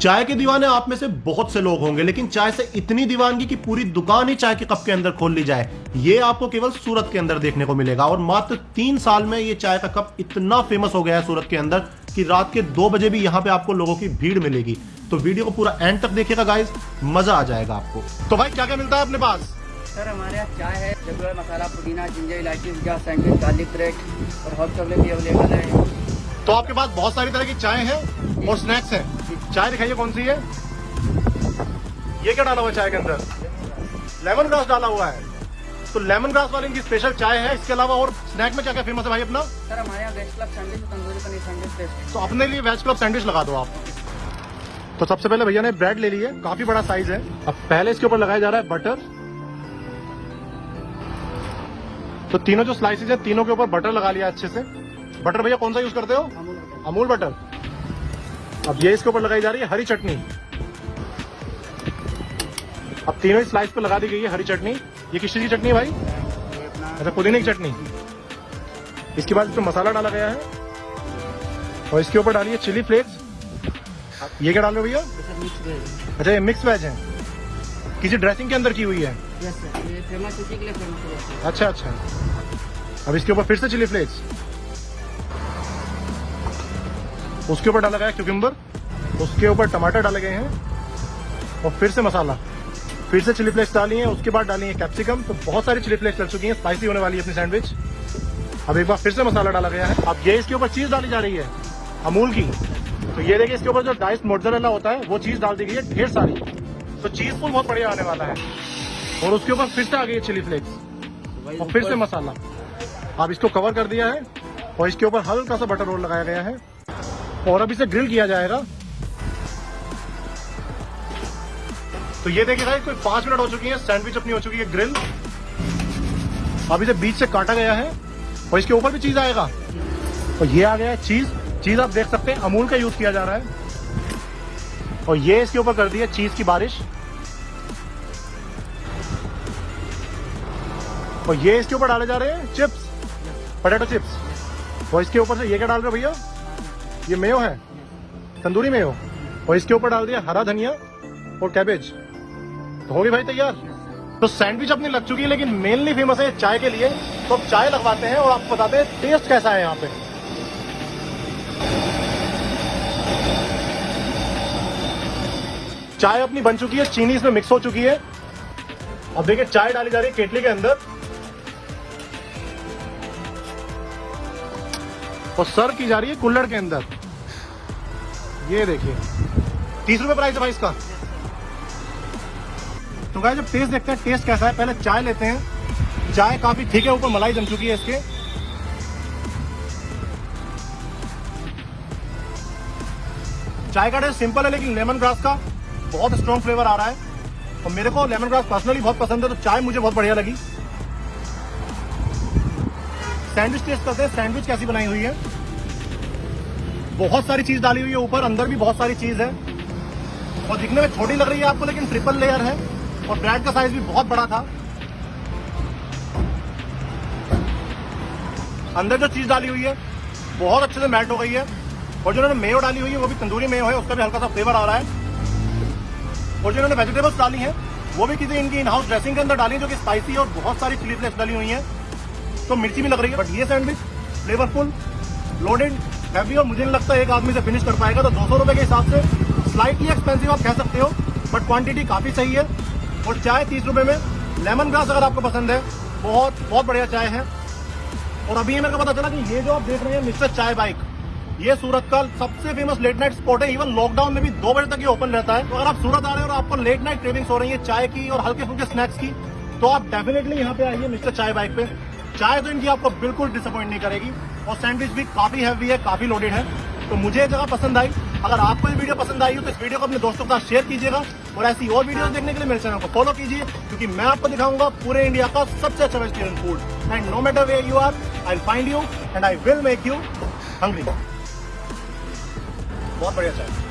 चाय के दीवाने आप में से बहुत से लोग होंगे लेकिन चाय से इतनी दीवानगी कि पूरी दुकान ही चाय के कप के अंदर खोल ली जाए ये आपको केवल सूरत के अंदर देखने को मिलेगा। और मात्र तीन साल में ये चाय का कप इतना फ़ेमस हो गया है सूरत के अंदर कि रात के दो बजे भी यहाँ पे आपको लोगों की भीड़ मिलेगी। तो वीडियो को पूरा एंड तक देखिएगा गाइज़ मज़ा आ जाएगा आपको। तो भाई क्या क्या मिलता है अपने पास? सर हमारे यहाँ चाय है रेगुलर मसाला पुदीना जिंजर इलायची सैंडविच गार्लिक ब्रेड और हॉट चॉकलेट भी अवेलेबल है। तो आपके पास बहुत सारी तरह की चाय है और स्नैक्स है। चाय दिखाइए कौन सी है? ये क्या डाला हुआ चाय के अंदर? लेमन ग्रास डाला हुआ है। तो लेमन ग्रास वाले की स्पेशल चाय है इसके अलावा और स्नैक में क्या क्या फ़ेमस है भाई अपना? सर हमारे यहाँ veg club sandwich tandoori paneer sandwich तो अपने लिए वेज क्लब सैंडविच लगा दो आप। तो सबसे पहले भैया ने ब्रेड ले ली है काफ़ी बड़ा साइज़ है। अब पहले इसके ऊपर लगाया जा रहा है बटर तो तीनों जो स्लाइसेस है तीनों के ऊपर बटर लगा लिया अच्छे से। बटर भैया कौन सा यूज़ करते हो? अमूल अमूल बटर अब ये इसके ऊपर लगाई जा रही है हरी चटनी। अब तीनों ही स्लाइस पे लगा दी गई है हरी चटनी। ये किस चीज़ की चटनी है भाई? अच्छा पुदीने की चटनी। इसके बाद इसमें मसाला डाला गया है। और इसके ऊपर डाली है चिली फ्लेक्स ये क्या डाल रहे हो भैया? अच्छा ये मिक्स वेज है। किसी ड्रेसिंग के अंदर की हुई है। यस सर ये फ़ेमस इसी के लिए है। अच्छा अच्छा। अब इसके ऊपर फिर से चिली फ्लेक्स उसके ऊपर डाला गया क्यूकिम्बर उसके ऊपर टमाटर डाले गए हैं और फिर से मसाला। फिर से चिली फ्लेक्स डाली है उसके बाद डाली है कैप्सिकम तो बहुत सारी चिली फ्लेक्स लग चुकी हैं स्पाइसी होने वाली है अपनी सैंडविच अब एक बार फिर से मसाला डाला गया है। अब ये इसके ऊपर चीज़ डाली जा रही है अमूल की। तो ये देखिए इसके ऊपर जो डाइस मोटजरेला होता है वो चीज़ डाल दी गई है ढेर सारी। तो चीज़ फुल बहुत बढ़िया आने वाला है। और उसके ऊपर फिर से आ गई है चिली फ्लेक्स और फिर से मसाला। अब इसको कवर कर दिया है और इसके ऊपर हल्का सा बटर रोल लगाया गया है। और अब इसे ग्रिल किया जाएगा। तो ये देखिए भाई, कोई पाँच मिनट हो चुकी है सैंडविच अपनी हो चुकी है ग्रिल अब इसे बीच से काटा गया है और इसके ऊपर भी चीज़ आएगा। और ये आ गया है चीज़ चीज़ आप देख सकते हैं, अमूल का यूज़ किया जा रहा है। और ये इसके ऊपर कर दी है चीज़ की बारिश। और ये इसके ऊपर डाले जा रहे हैं चिप्स पोटैटो चिप्स और इसके ऊपर से ये क्या डाल रहे हो भैया? ये मेयो है। तंदूरी मेयो। और इसके ऊपर डाल दिया हरा धनिया और कैबेज तो होगी भाई तैयार। तो सैंडविच अपनी लग चुकी है, लेकिन मेनली फ़ेमस है चाय के लिए। तो अब चाय लगवाते हैं और आपको बताते हैं टेस्ट कैसा है यहाँ पे। चाय अपनी बन चुकी है, चीनी इसमें मिक्स हो चुकी है। अब देखिए, चाय डाली जा रही है केटली के अंदर। और सर्व की जा रही है कुल्लड़ के अंदर। ये देखिए। तीस रुपए प्राइस है भाई इसका। तो गाइस जब टेस्ट देखते हैं टेस्ट कैसा है, पहले चाय लेते हैं। चाय काफ़ी ठीक है, ऊपर मलाई जम चुकी है इसके। चाय का टेस्ट सिंपल है, लेकिन लेमन ग्रास का बहुत स्ट्रॉन्ग फ्लेवर आ रहा है। और मेरे को लेमन ग्रास पर्सनली बहुत पसंद है तो चाय मुझे बहुत बढ़िया लगी। सैंडविच टेस्ट करते हैं। सैंडविच कैसी बनाई हुई है? बहुत सारी चीज़ डाली हुई है ऊपर, अंदर भी बहुत सारी चीज़ है। और दिखने में छोटी लग रही है आपको, लेकिन ट्रिपल लेयर है। और ब्रेड का साइज़ भी बहुत बड़ा था। अंदर जो चीज़ डाली हुई है, बहुत अच्छे से मेल्ट हो गई है। और जो उन्होंने मेयो डाली हुई है, वो भी तंदूरी मेयो है, उसका भी हल्का सा फ्लेवर आ रहा है। और जो इन्होंने वेजिटेबल्स डाली है, वो भी किसी इनकी इन हाउस ड्रेसिंग के अंदर डाली है, जो कि स्पाइसी और बहुत सारी चिली डाली हुई है। तो मिर्ची भी लग रही है बट ये सैंडविच फ्लेवरफुल लोडेड हैवी और मुझे नहीं लगता एक आदमी से फिनिश कर पाएगा। तो दो सौ रुपए के हिसाब से स्लाइटली एक्सपेंसिव आप कह सकते हो बट क्वांटिटी काफ़ी सही है। और चाय तीस रुपए में लेमन ग्रास अगर आपको पसंद है, बहुत बहुत बढ़िया चाय है। और अभी ये मेरे को पता चला कि ये जो आप देख रहे हैं, मिस्टर चाय बाइक, ये सूरत का सबसे फ़ेमस लेट नाइट स्पॉट है। इवन लॉकडाउन में भी दो बजे तक ये ओपन रहता है। तो अगर आप सूरत आ रहे हो और आपको लेट नाइट क्रेविंग्स हो रही है, चाय की और हल्के फुल्के स्नैक्स की तो आप डेफिनेटली यहाँ पे आइए मिस्टर चाय बाइक पे। चाय तो इनकी आपको बिल्कुल डिसअपॉइंट नहीं करेगी। और सैंडविच भी काफ़ी हैवी है, काफ़ी लोडेड है। तो मुझे जगह पसंद आई। अगर आपको ये वीडियो पसंद आई हो तो इस वीडियो को अपने दोस्तों के साथ शेयर कीजिएगा और ऐसी और वीडियो देखने के लिए मेरे चैनल को फॉलो कीजिए, क्योंकि मैं आपको दिखाऊँगा पूरे इंडिया का सबसे अच्छा vegetarian food and no matter way you are I find you and I will make you hungry बहुत बढ़िया चाय